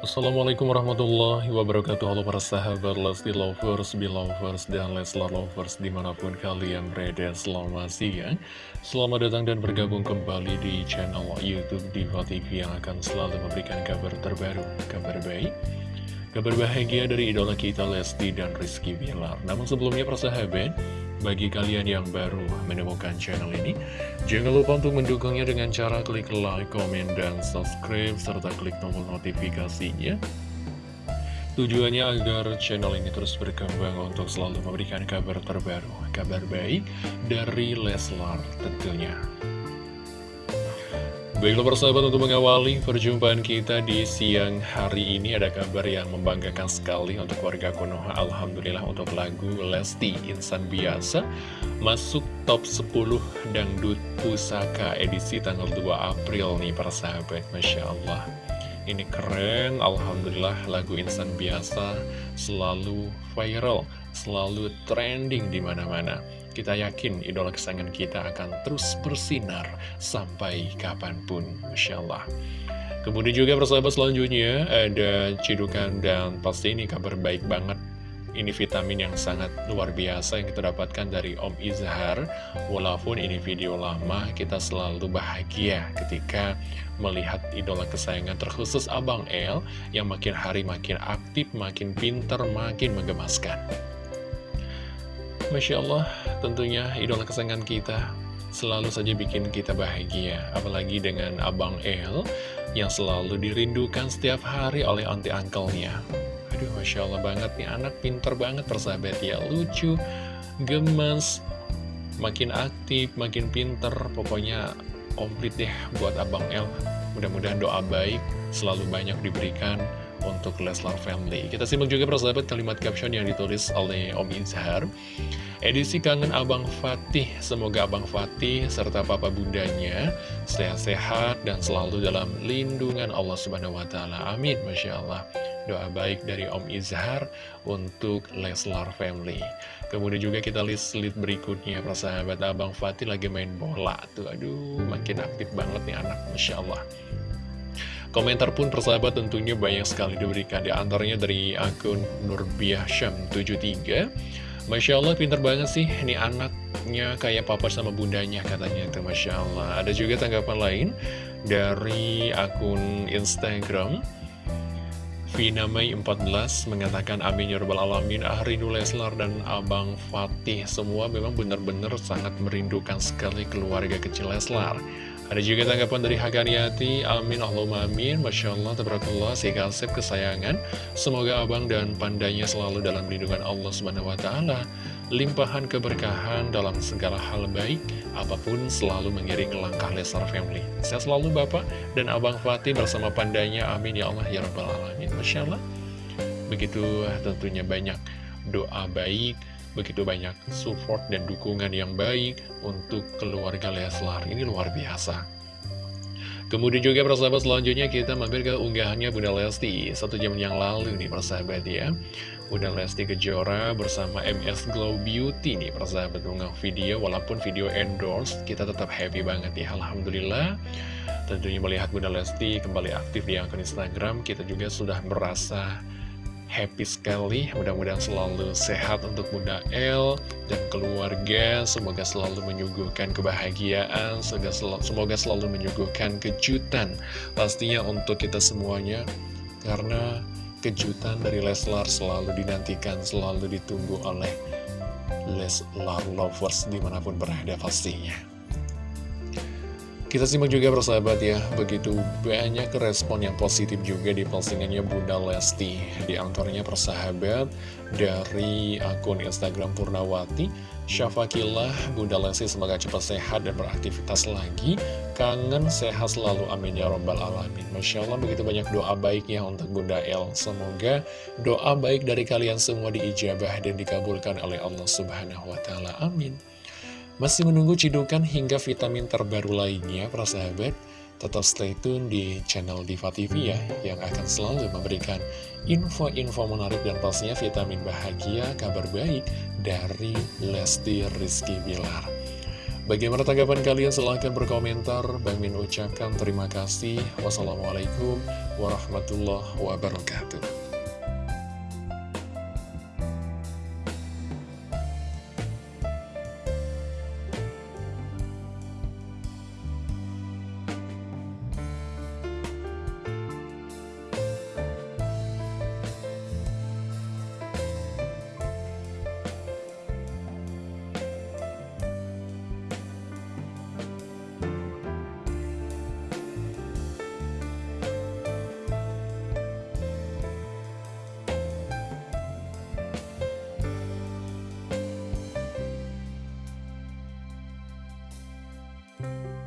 Assalamualaikum warahmatullahi wabarakatuh. Halo para sahabat Lesti Lovers, Belovers, dan Leslar Lovers di mana pun kalian berada. Selamat siang. Selamat datang dan bergabung kembali di channel Youtube Diva TV Yang akan selalu memberikan kabar terbaru, kabar baik Kabar bahagia dari idola kita Lesti dan Rizky Bilar. Namun sebelumnya para sahabat bagi kalian yang baru menemukan channel ini, jangan lupa untuk mendukungnya dengan cara klik like, komen, dan subscribe, serta klik tombol notifikasinya. Tujuannya agar channel ini terus berkembang untuk selalu memberikan kabar terbaru, kabar baik dari Leslar tentunya. Baiklah persahabat untuk mengawali perjumpaan kita di siang hari ini ada kabar yang membanggakan sekali untuk warga Konoha. Alhamdulillah untuk lagu Lesti Insan Biasa masuk top 10 Dangdut Pusaka edisi tanggal 2 April nih persahabat Masya Allah. Ini keren Alhamdulillah lagu Insan Biasa selalu viral selalu trending di mana-mana kita yakin idola kesayangan kita akan terus bersinar sampai kapan pun, Masya Allah. Kemudian juga persahabat selanjutnya ada cidukan dan pasti ini kabar baik banget. Ini vitamin yang sangat luar biasa yang kita dapatkan dari Om Izhar. Walaupun ini video lama, kita selalu bahagia ketika melihat idola kesayangan terkhusus Abang El yang makin hari makin aktif, makin pinter, makin menggemaskan. Masya Allah, tentunya idola kesayangan kita selalu saja bikin kita bahagia. Apalagi dengan Abang El yang selalu dirindukan setiap hari oleh anti angkelnya. Aduh, Masya Allah banget nih, anak pinter banget persahabat ya. Lucu, gemes, makin aktif, makin pinter. Pokoknya komplit deh buat Abang El. Mudah-mudahan doa baik selalu banyak diberikan untuk Leslar Family. Kita simak juga persahabat kalimat caption yang ditulis oleh Om Izhar. Edisi kangen Abang Fatih, semoga Abang Fatih serta papa bundanya sehat-sehat dan selalu dalam lindungan Allah Subhanahu wa taala. Amin. Masya Allah. Doa baik dari Om Izhar untuk Leslar Family. Kemudian juga kita list-list berikutnya persahabat Abang Fatih lagi main bola tuh. Aduh, makin aktif banget nih anak, Masya Allah. Komentar pun persahabat tentunya banyak sekali diberikan di antaranya dari akun Nurbiah Syam 73 Masya Allah pinter banget sih. Ini anaknya kayak papa sama bundanya katanya. Itu Masya Allah. Ada juga tanggapan lain dari akun Instagram. Vina Mei 14 mengatakan amin ya rabbal alamin. Ah rindu Leslar dan Abang Fatih. Semua memang benar-benar sangat merindukan sekali keluarga kecil Leslar ada juga tanggapan dari Hakaniati, amin Allahumma amin, Masya Allah, tabarakallah, si kesayangan. Semoga abang dan pandanya selalu dalam lindungan Allah Subhanahu Wa Taala. Limpahan keberkahan dalam segala hal baik, apa pun selalu mengiring langkah Lesar Family. Saya selalu Bapak dan Abang Fatih bersama pandanya, amin ya Allah, ya Rabbal Alamin. Masya Allah, begitu tentunya banyak doa baik, begitu banyak support dan dukungan yang baik untuk keluarga Leslar. Ini luar biasa. Kemudian juga persahabat selanjutnya kita mampir ke unggahannya Bunda Lesti. Satu jam yang lalu nih persahabat ya. Bunda Lesti Kejora bersama MS Glow Beauty nih persahabat mengunggah video. Walaupun video endorse kita tetap happy banget ya. Alhamdulillah. Tentunya melihat Bunda Lesti kembali aktif di akun Instagram Kita juga sudah merasa happy sekali. Mudah-mudahan selalu sehat untuk Bunda El dan keluarga. Semoga selalu menyuguhkan kebahagiaan. Semoga selalu, semoga selalu menyuguhkan kejutan Pastinya untuk kita semuanya. Karena kejutan dari Leslar selalu dinantikan Selalu ditunggu oleh Leslar Lovers di mana pun berada pastinya kita simak juga persahabat ya, begitu banyak respon yang positif juga di postingannya Bunda Lesti. Di antaranya persahabat dari akun Instagram Purnawati, Syafakillah, Bunda Lesti semoga cepat sehat dan beraktivitas lagi. Kangen sehat selalu, amin ya robbal alamin. Masya Allah begitu banyak doa baiknya untuk Bunda El. Semoga doa baik dari kalian semua diijabah dan dikabulkan oleh Allah Subhanahu wa Ta'ala. Amin. Masih menunggu cidukan hingga vitamin terbaru lainnya, para sahabat? Tetap stay tune di channel Diva TV ya, yang akan selalu memberikan info-info menarik dan pastinya vitamin bahagia, kabar baik dari Lesti Rizky Bilar. Bagaimana tanggapan kalian? Silahkan berkomentar. Bang Min ucapkan terima kasih. Wassalamualaikum warahmatullahi wabarakatuh. Bye.